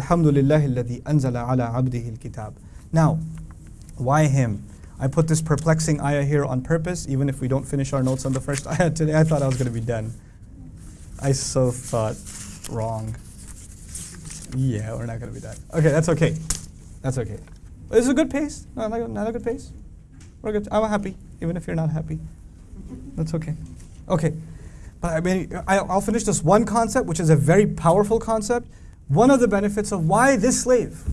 Alhamdulillah alladhi anzala ala abdihi al-kitab. Now, why him? I put this perplexing ayah here on purpose, even if we don't finish our notes on the first ayah today. I thought I was going to be done. I so thought wrong. Yeah, we're not going to be done. Okay, that's okay. That's okay. It's a good pace. No, not a good pace. We're good. I'm happy, even if you're not happy. That's okay. Okay. But I mean, I'll finish this one concept, which is a very powerful concept One of the benefits of why this slave?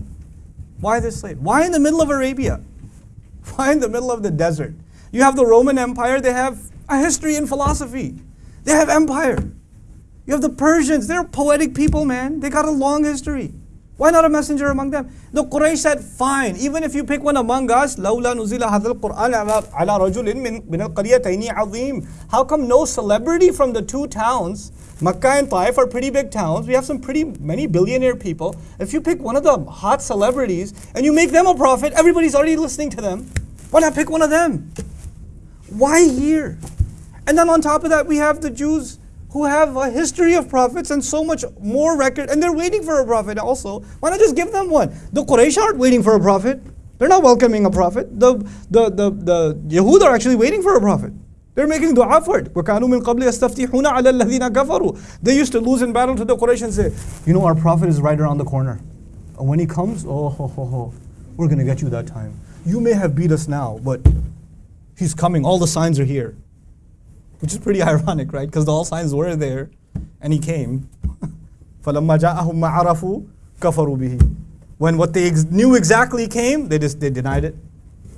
Why this slave? Why in the middle of Arabia? Why in the middle of the desert? You have the Roman Empire, they have a history in philosophy. They have empire. You have the Persians, they're poetic people, man. They got a long history. Why not a messenger among them? The Quraysh said, fine, even if you pick one among us, لولا نزل هذا القرآن على على رجل من من القريتين عظيم. How come no celebrity from the two towns, Makkah and Taif are pretty big towns. We have some pretty many billionaire people. If you pick one of the hot celebrities and you make them a prophet, everybody's already listening to them. Why not pick one of them? Why here? And then on top of that, we have the Jews who have a history of prophets and so much more record, and they're waiting for a prophet also. Why not just give them one? The Quraysh aren't waiting for a prophet. They're not welcoming a prophet. The, the, the, the Yahud are actually waiting for a prophet. They're making dua for it. وَكَانُوا مِن قَبْلِ يَسْتَفْتِحُونَ عَلَى الَّذِينَ كَفَرُوا They used to lose in battle to the Quraysh and say, you know, our prophet is right around the corner. And when he comes, oh, ho, ho, ho, we're going to get you that time. You may have beat us now, but he's coming. All the signs are here. Which is pretty ironic, right? Because all signs were there and he came. فَلَمَّا جَاءَهُمْ مَا عَرَفُوا كَفَرُوا بِهِ When what they ex- knew exactly came, they just they denied it.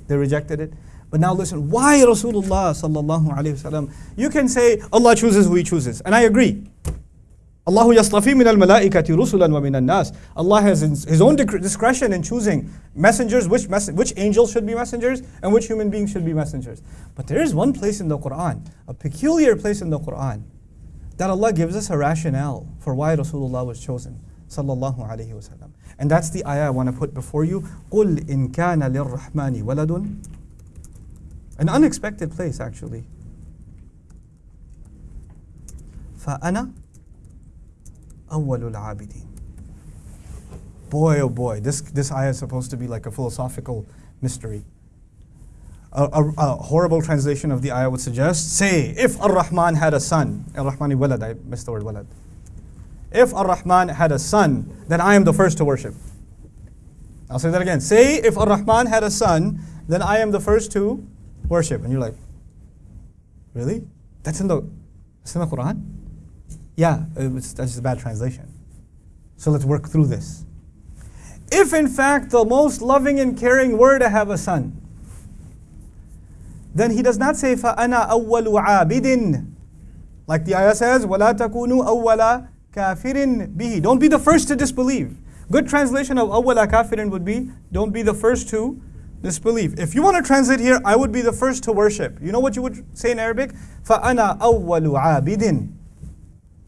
They rejected it. But now listen, why Rasulullah sallallahu alaihi wasallam? You can say Allah chooses who He chooses, and I agree. Allah yastafi min al-malaikati rusulan wa min nas Allah has his his own dec- discretion in choosing messengers, which, mess- which angels should be messengers, and which human beings should be messengers. But there is one place in the Quran, a peculiar place in the Quran, that Allah gives us a rationale for why Rasulullah was chosen. Sallallahu alayhi wasallam. And that's the ayah I want to put before you. قُلْ إِن كَانَ لِلرَّحْمَنِ وَلَدٌ An unexpected place, actually. فَأَنَا أَوَّلُ الْعَابِدِينَ Boy, oh boy, this, this ayah is supposed to be like a philosophical mystery. A, a- a horrible translation of the ayah would suggest, say, if Ar-Rahman had a son, Ar-Rahmani walad, I missed the word walad. If Ar-Rahman had a son, then I am the first to worship. I'll say that again. Say, if Ar-Rahman had a son, then I am the first to worship. And you're like, really? That's in the, that's in the Quran? Yeah, it's, that's just a bad translation. So let's work through this. If in fact the most loving and caring were to have a son, then he does not say فَأَنَا أَوَّلُ عَابِدٍ Like the ayah says, وَلَا تَكُونُوا أَوَّلَ كَافِرٍ بِهِ Don't be the first to disbelieve. Good translation of أَوَّلَ كَافِرٍ would be, don't be the first to disbelieve. If you want to translate here, I would be the first to worship. You know what you would say in Arabic? فَأَنَا أَوَّلُ عَابِدٍ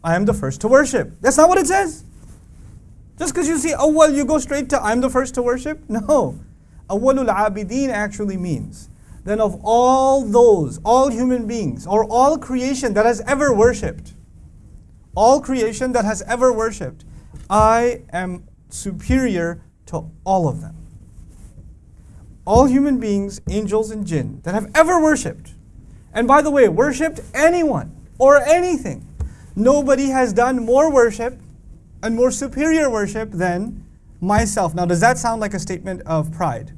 I am the first to worship. That's not what it says. Just because you see awwal, you go straight to I'm the first to worship? No. Awwalul abideen actually means then of all those, all human beings, or all creation that has ever worshipped, all creation that has ever worshipped, I am superior to all of them. All human beings, angels and jinn, that have ever worshipped, and by the way, worshipped anyone or anything, nobody has done more worship and more superior worship than myself. Now, does that sound like a statement of pride?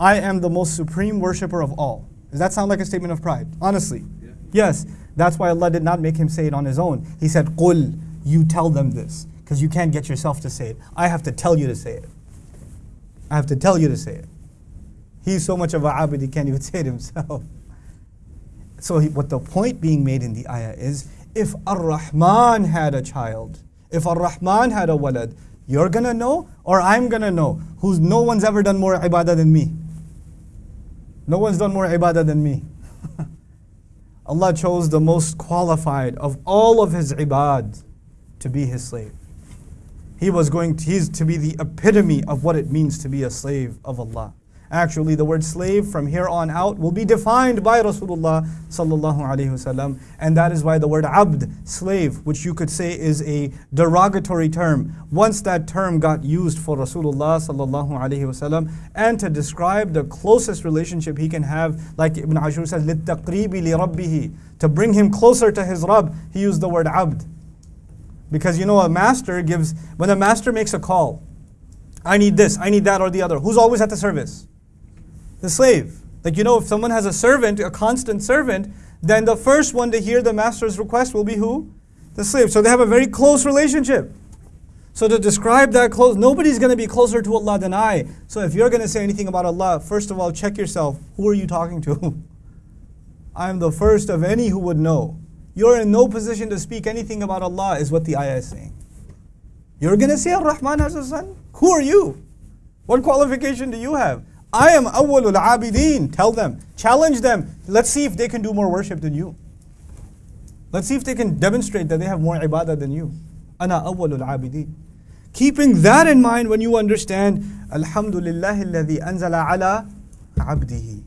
I am the most supreme worshiper of all. Does that sound like a statement of pride? Honestly. Yes. That's why Allah did not make him say it on his own. He said, Qul, you tell them this. Because you can't get yourself to say it. I have to tell you to say it. I have to tell you to say it. He's so much of a abid, he can't even say it himself. So, he, what the point being made in the ayah is if Ar Rahman had a child, if Ar Rahman had a walad, you're gonna know or I'm gonna know who's no one's ever done more ibadah than me. No one's done more ibadah than me. Allah chose the most qualified of all of His ibad to be His slave. He was going to, he's to be the epitome of what it means to be a slave of Allah. Actually, the word slave from here on out will be defined by Rasulullah sallallahu alaihi wasallam, and that is why the word abd, slave, which you could say is a derogatory term, once that term got used for Rasulullah sallallahu alaihi wasallam, and to describe the closest relationship he can have, like Ibn Ashur says, لِلتَّقْرِيبِ لِرَبِّهِ To bring him closer to his Rabb, he used the word abd. Because you know, a master gives, when a master makes a call, I need this, I need that, or the other, who's always at the service? The slave. Like, you know, if someone has a servant, a constant servant, then the first one to hear the master's request will be who? The slave. So they have a very close relationship. So to describe that close, nobody's going to be closer to Allah than I. So if you're going to say anything about Allah, first of all, check yourself. Who are you talking to? I am the first of any who would know. You're in no position to speak anything about Allah, is what the ayah is saying. You're going to say Ar-Rahman has a son? Who are you? What qualification do you have? I am awwalul abideen. Tell them, challenge them. Let's see if they can do more worship than you. Let's see if they can demonstrate that they have more ibadah than you. Ana awwalul abideen. Keeping that in mind when you understand, Alhamdulillah anzala ala abdihi.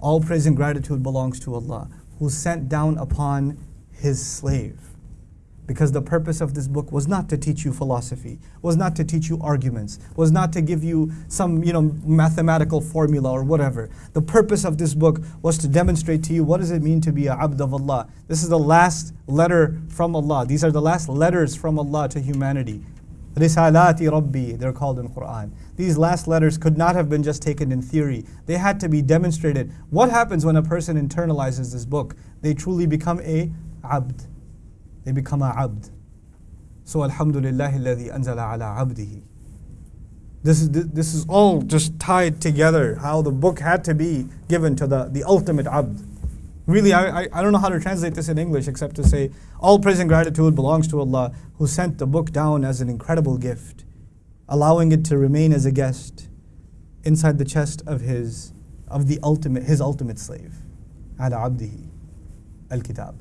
All praise and gratitude belongs to Allah, who sent down upon his slave. Because the purpose of this book was not to teach you philosophy, was not to teach you arguments, was not to give you some you know, mathematical formula or whatever. The purpose of this book was to demonstrate to you what does it mean to be a abd of Allah. This is the last letter from Allah. These are the last letters from Allah to humanity. Risalati Rabbi, they're called in Quran. These last letters could not have been just taken in theory. They had to be demonstrated. What happens when a person internalizes this book? They truly become a abd. They become a abd. So Alhamdulillah alladhi anzala ala abdihi. This is, this is all just tied together, how the book had to be given to the, the ultimate abd. Really, I, I, I don't know how to translate this in English except to say, all praise and gratitude belongs to Allah who sent the book down as an incredible gift, allowing it to remain as a guest inside the chest of his, of the ultimate, his ultimate slave, ala abdihi, al-kitab.